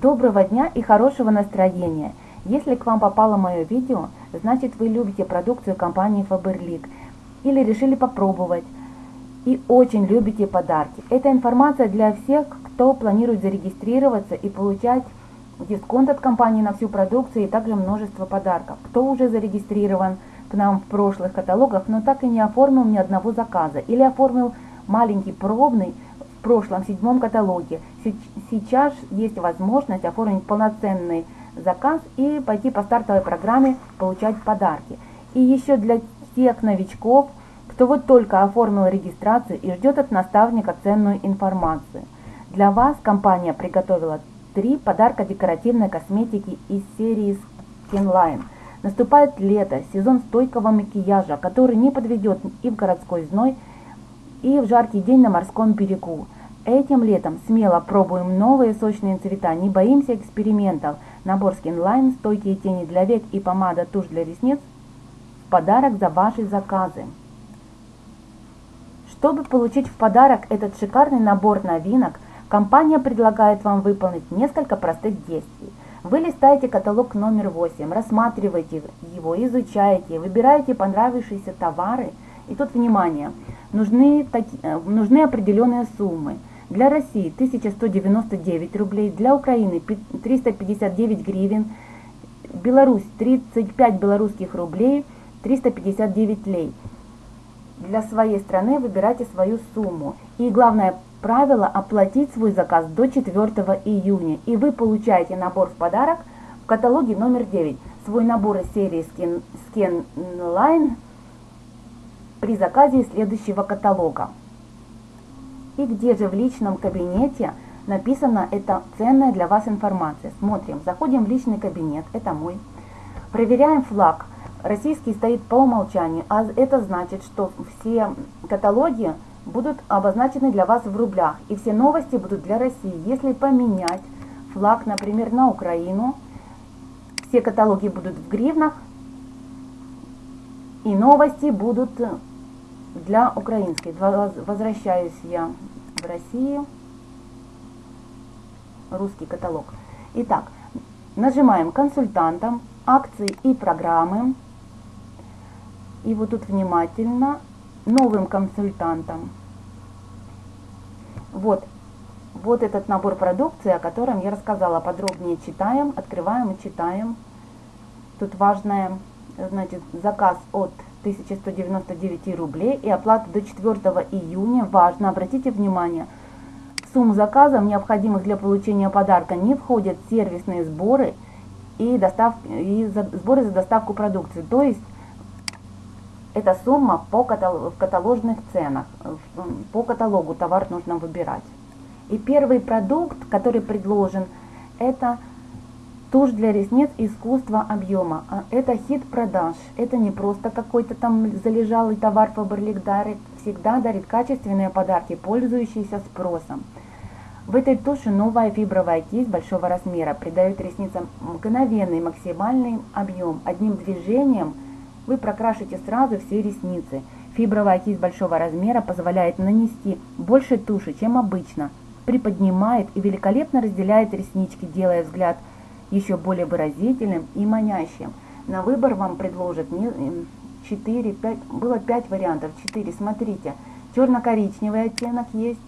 Доброго дня и хорошего настроения! Если к вам попало мое видео, значит вы любите продукцию компании Faberlic или решили попробовать и очень любите подарки. Эта информация для всех, кто планирует зарегистрироваться и получать дисконт от компании на всю продукцию и также множество подарков. Кто уже зарегистрирован к нам в прошлых каталогах, но так и не оформил ни одного заказа или оформил маленький пробный прошлом седьмом каталоге. Сейчас есть возможность оформить полноценный заказ и пойти по стартовой программе получать подарки. И еще для тех новичков, кто вот только оформил регистрацию и ждет от наставника ценную информацию. Для вас компания приготовила три подарка декоративной косметики из серии Skinline. Наступает лето, сезон стойкого макияжа, который не подведет и в городской зной, и в жаркий день на морском берегу. Этим летом смело пробуем новые сочные цвета, не боимся экспериментов. Набор Skinline, стойкие тени для век и помада тушь для ресниц в подарок за ваши заказы. Чтобы получить в подарок этот шикарный набор новинок, компания предлагает вам выполнить несколько простых действий. Вы листаете каталог номер 8, рассматриваете его, изучаете, выбираете понравившиеся товары. И тут внимание, нужны, э, нужны определенные суммы. Для России 1199 рублей, для Украины 359 гривен, Беларусь 35 белорусских рублей, 359 лей. Для своей страны выбирайте свою сумму. И главное правило оплатить свой заказ до 4 июня. И вы получаете набор в подарок в каталоге номер 9. Свой набор из серии Skin, Skin Line при заказе следующего каталога. И где же в личном кабинете написана эта ценная для вас информация. Смотрим, заходим в личный кабинет, это мой. Проверяем флаг. Российский стоит по умолчанию, а это значит, что все каталоги будут обозначены для вас в рублях. И все новости будут для России. Если поменять флаг, например, на Украину, все каталоги будут в гривнах, и новости будут для украинской. Возвращаюсь я в Россию. Русский каталог. Итак, нажимаем консультантам, акции и программы. И вот тут внимательно новым консультантам. Вот, вот этот набор продукции, о котором я рассказала. Подробнее читаем, открываем и читаем. Тут важное, значит, заказ от 1199 рублей и оплата до 4 июня. Важно, обратите внимание, в сумму заказа, необходимых для получения подарка, не входят сервисные сборы и, достав, и за, сборы за доставку продукции. То есть, эта сумма по каталог, в каталожных ценах, по каталогу товар нужно выбирать. И первый продукт, который предложен, это Тушь для ресниц искусства объема. А это хит продаж. Это не просто какой-то там залежалый товар Фаберлик дарит. Всегда дарит качественные подарки, пользующиеся спросом. В этой туши новая фибровая кисть большого размера придает ресницам мгновенный максимальный объем. Одним движением вы прокрашите сразу все ресницы. Фибровая кисть большого размера позволяет нанести больше туши, чем обычно. Приподнимает и великолепно разделяет реснички, делая взгляд еще более выразительным и манящим. На выбор вам предложат 4, 5, было 5 вариантов, 4, смотрите. Черно-коричневый оттенок есть,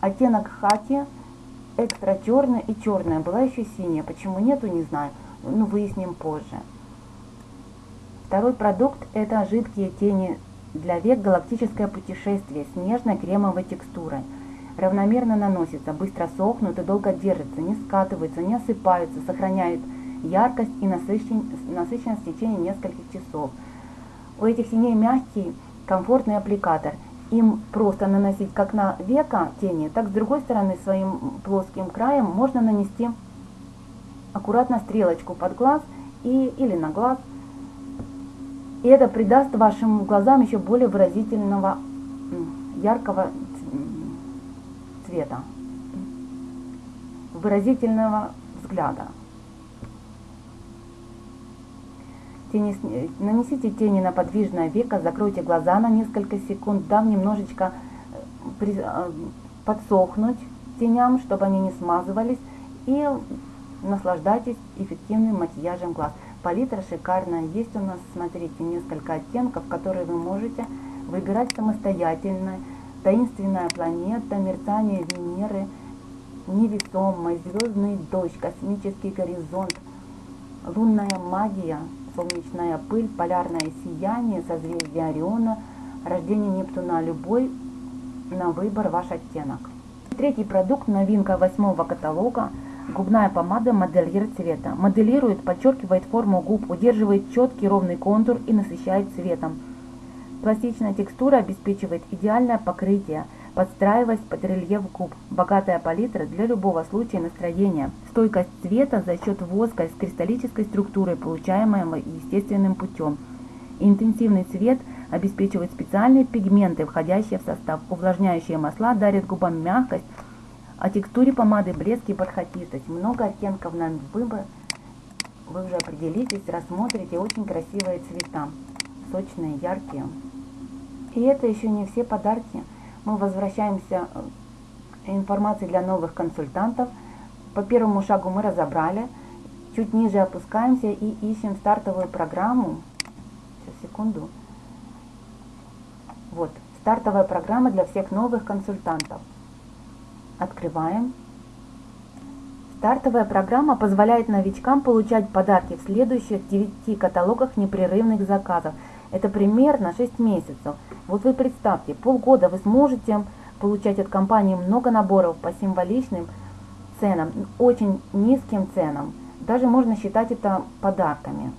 оттенок хаки, экстра черный и черная. Была еще синяя, почему нету, не знаю, ну выясним позже. Второй продукт это жидкие тени для век галактическое путешествие с нежной кремовой текстурой равномерно наносятся, быстро сохнут и долго держатся, не скатываются, не осыпаются, сохраняют яркость и насыщенность в течение нескольких часов. У этих теней мягкий, комфортный аппликатор. Им просто наносить как на века тени, так с другой стороны своим плоским краем можно нанести аккуратно стрелочку под глаз и, или на глаз. И это придаст вашим глазам еще более выразительного, яркого цвета, выразительного взгляда. Тени, нанесите тени на подвижное веко, закройте глаза на несколько секунд, дав немножечко э, э, подсохнуть теням, чтобы они не смазывались. И наслаждайтесь эффективным макияжем глаз. Палитра шикарная. Есть у нас, смотрите, несколько оттенков, которые вы можете выбирать самостоятельно. Таинственная планета, мерцание Венеры, невесомость, звездный дождь, космический горизонт, лунная магия, солнечная пыль, полярное сияние, созвездие Ориона, рождение Нептуна, любой на выбор ваш оттенок. Третий продукт, новинка восьмого каталога, губная помада модельер цвета. Моделирует, подчеркивает форму губ, удерживает четкий ровный контур и насыщает цветом. Пластичная текстура обеспечивает идеальное покрытие, подстраиваясь под рельеф губ. Богатая палитра для любого случая настроения. Стойкость цвета за счет воска с кристаллической структурой, получаемого естественным путем. Интенсивный цвет обеспечивает специальные пигменты, входящие в состав. Увлажняющие масла дарят губам мягкость, а текстуре помады блеск и подхватистость. Много оттенков на выбор. Вы уже определитесь, рассмотрите очень красивые цвета. Сочные, яркие. И это еще не все подарки. Мы возвращаемся э, информации для новых консультантов. По первому шагу мы разобрали. Чуть ниже опускаемся и ищем стартовую программу. Сейчас, секунду. Вот, стартовая программа для всех новых консультантов. Открываем. Стартовая программа позволяет новичкам получать подарки в следующих 9 каталогах непрерывных заказов. Это примерно 6 месяцев. Вот вы представьте, полгода вы сможете получать от компании много наборов по символичным ценам, очень низким ценам. Даже можно считать это подарками.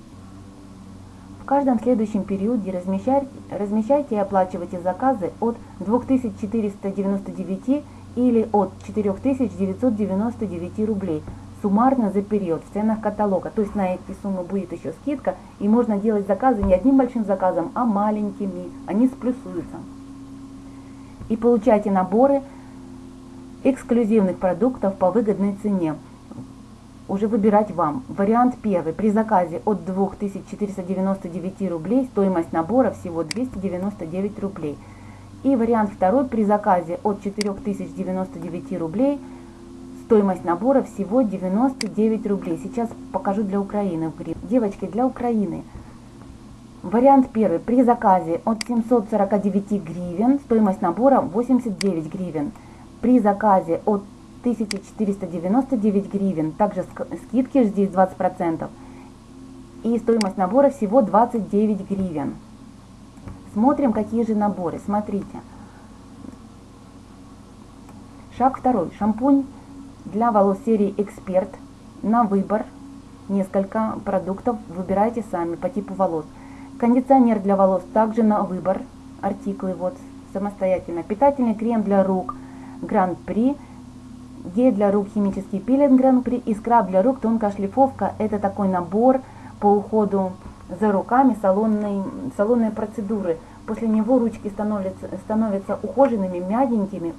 В каждом следующем периоде размещайте, размещайте и оплачивайте заказы от 2499 или от 4999 рублей суммарно за период в ценах каталога. То есть на эти суммы будет еще скидка, и можно делать заказы не одним большим заказом, а маленькими. Они сплюсуются. И получайте наборы эксклюзивных продуктов по выгодной цене. Уже выбирать вам. Вариант первый. При заказе от 2499 рублей стоимость набора всего 299 рублей. И вариант второй. При заказе от 4099 рублей – Стоимость набора всего 99 рублей. Сейчас покажу для Украины. Девочки, для Украины. Вариант первый. При заказе от 749 гривен стоимость набора 89 гривен. При заказе от 1499 гривен, также скидки здесь 20%. И стоимость набора всего 29 гривен. Смотрим, какие же наборы. Смотрите. Шаг второй. Шампунь для волос серии Эксперт на выбор несколько продуктов. Выбирайте сами по типу волос. Кондиционер для волос также на выбор. Артиклы вот самостоятельно. Питательный крем для рук Гран-при. Гель для рук химический пилинг Гран-при. И скраб для рук тонкая шлифовка. Это такой набор по уходу за руками салонной, салонной процедуры. После него ручки становятся, становятся ухоженными, мягенькими,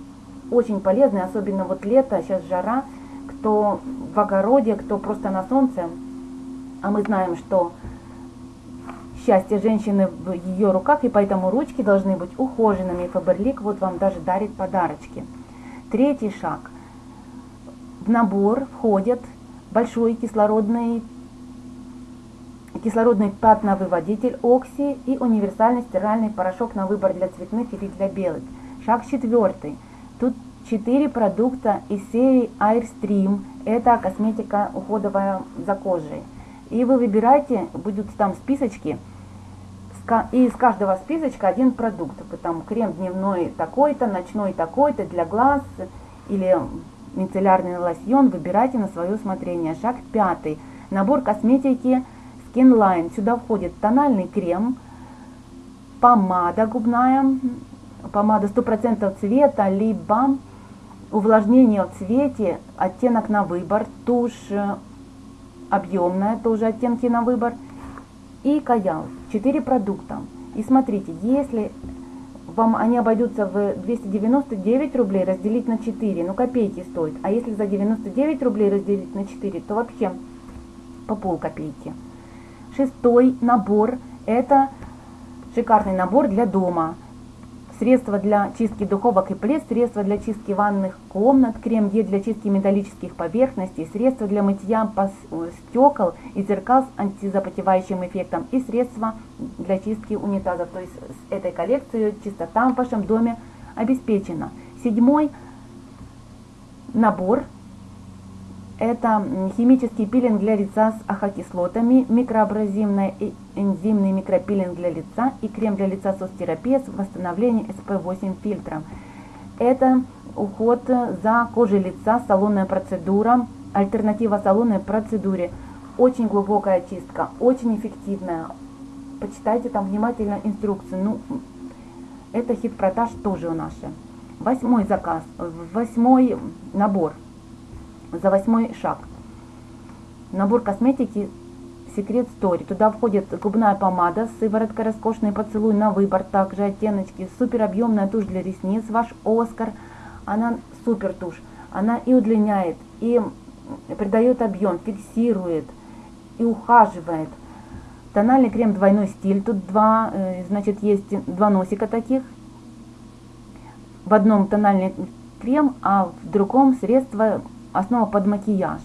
очень полезны, особенно вот лето, сейчас жара, кто в огороде, кто просто на солнце, а мы знаем, что счастье женщины в ее руках, и поэтому ручки должны быть ухоженными. Фаберлик вот вам даже дарит подарочки. Третий шаг. В набор входят большой кислородный кислородный пятновыводитель Окси и универсальный стиральный порошок на выбор для цветных или для белых. Шаг четвертый. Тут 4 продукта из серии Airstream. Это косметика уходовая за кожей. И вы выбираете, будут там списочки, и из каждого списочка один продукт. Там крем дневной такой-то, ночной такой-то для глаз или мицеллярный лосьон. Выбирайте на свое усмотрение. Шаг пятый. Набор косметики Skin Line. Сюда входит тональный крем, помада губная, помада 100% цвета, либо увлажнение в цвете, оттенок на выбор, тушь э, объемная, тоже оттенки на выбор, и каял. 4 продукта. И смотрите, если вам они обойдутся в 299 рублей, разделить на 4, ну копейки стоит. А если за 99 рублей разделить на 4, то вообще по пол копейки. Шестой набор, это шикарный набор для дома средства для чистки духовок и плед, средства для чистки ванных комнат, крем-гель для чистки металлических поверхностей, средства для мытья стекол и зеркал с антизапотевающим эффектом и средства для чистки унитазов. То есть с этой коллекцией чистота в вашем доме обеспечена. Седьмой набор это химический пилинг для лица с ахокислотами, микроабразивный и энзимный микропилинг для лица и крем для лица состерапия с восстановлением SP8 фильтром. Это уход за кожей лица, салонная процедура, альтернатива салонной процедуре. Очень глубокая чистка, очень эффективная. Почитайте там внимательно инструкцию. Ну, это хит-продаж тоже у наши. Восьмой заказ, восьмой набор – за восьмой шаг. Набор косметики Секрет Story. Туда входит губная помада, сыворотка, роскошный поцелуй на выбор, также оттеночки, супер объемная тушь для ресниц, ваш Оскар. Она супер тушь. Она и удлиняет, и придает объем, фиксирует, и ухаживает. Тональный крем двойной стиль. Тут два, э, значит, есть два носика таких. В одном тональный крем, а в другом средство основа под макияж.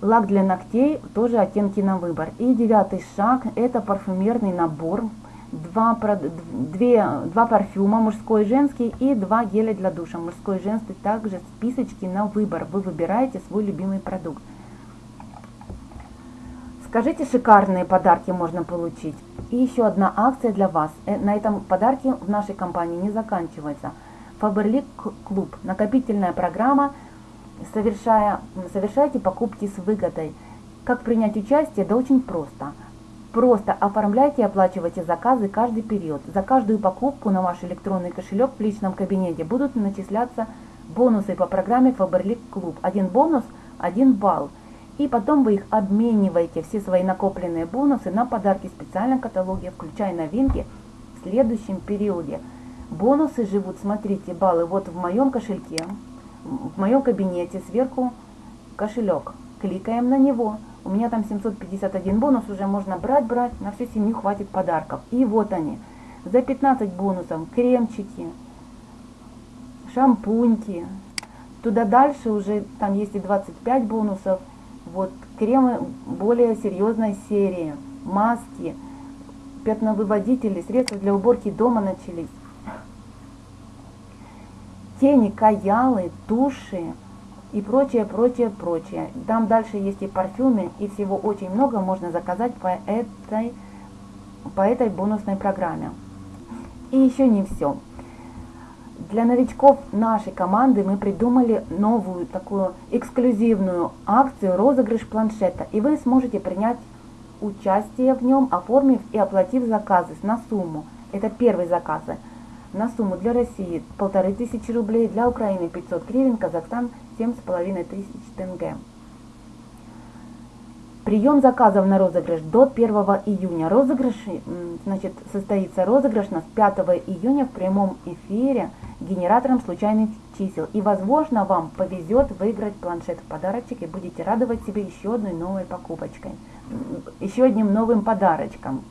Лак для ногтей, тоже оттенки на выбор. И девятый шаг, это парфюмерный набор. Два, две, два парфюма, мужской и женский, и два геля для душа, мужской и женский. Также списочки на выбор. Вы выбираете свой любимый продукт. Скажите, шикарные подарки можно получить. И еще одна акция для вас. Э, на этом подарки в нашей компании не заканчивается. Faberlic Club. Накопительная программа – совершая, совершайте покупки с выгодой. Как принять участие? Да очень просто. Просто оформляйте и оплачивайте заказы каждый период. За каждую покупку на ваш электронный кошелек в личном кабинете будут начисляться бонусы по программе Faberlic Club. Один бонус – один балл. И потом вы их обмениваете, все свои накопленные бонусы, на подарки в специальном каталоге, включая новинки в следующем периоде. Бонусы живут, смотрите, баллы вот в моем кошельке, в моем кабинете сверху кошелек. Кликаем на него. У меня там 751 бонус, уже можно брать, брать, на всю семью хватит подарков. И вот они. За 15 бонусов кремчики, шампуньки. Туда дальше уже там есть и 25 бонусов. Вот кремы более серьезной серии, маски, пятновыводители, средства для уборки дома начались тени, каялы, туши и прочее, прочее, прочее. Там дальше есть и парфюмы, и всего очень много можно заказать по этой, по этой бонусной программе. И еще не все. Для новичков нашей команды мы придумали новую такую эксклюзивную акцию розыгрыш планшета. И вы сможете принять участие в нем, оформив и оплатив заказы на сумму. Это первый заказ на сумму для России полторы тысячи рублей, для Украины 500 гривен, Казахстан семь с половиной тысяч тенге. Прием заказов на розыгрыш до 1 июня. Розыгрыш, значит, состоится розыгрыш на 5 июня в прямом эфире генератором случайных чисел. И, возможно, вам повезет выиграть планшет в подарочек и будете радовать себе еще одной новой покупочкой, еще одним новым подарочком.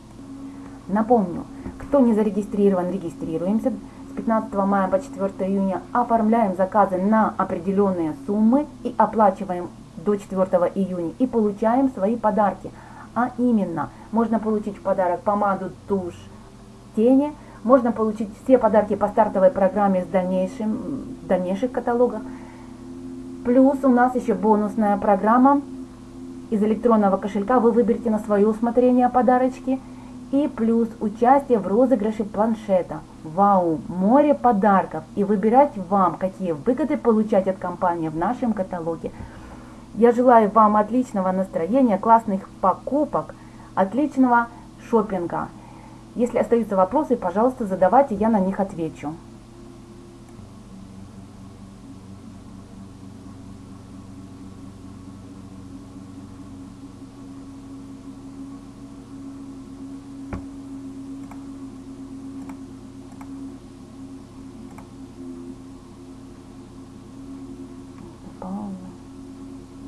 Напомню, кто не зарегистрирован, регистрируемся. С 15 мая по 4 июня оформляем заказы на определенные суммы и оплачиваем до 4 июня и получаем свои подарки. А именно, можно получить в подарок помаду, тушь, тени, можно получить все подарки по стартовой программе с дальнейшим, в дальнейших каталогах. Плюс у нас еще бонусная программа из электронного кошелька. Вы выберете на свое усмотрение подарочки – и плюс участие в розыгрыше планшета. Вау, море подарков и выбирать вам, какие выгоды получать от компании в нашем каталоге. Я желаю вам отличного настроения, классных покупок, отличного шопинга. Если остаются вопросы, пожалуйста, задавайте, я на них отвечу.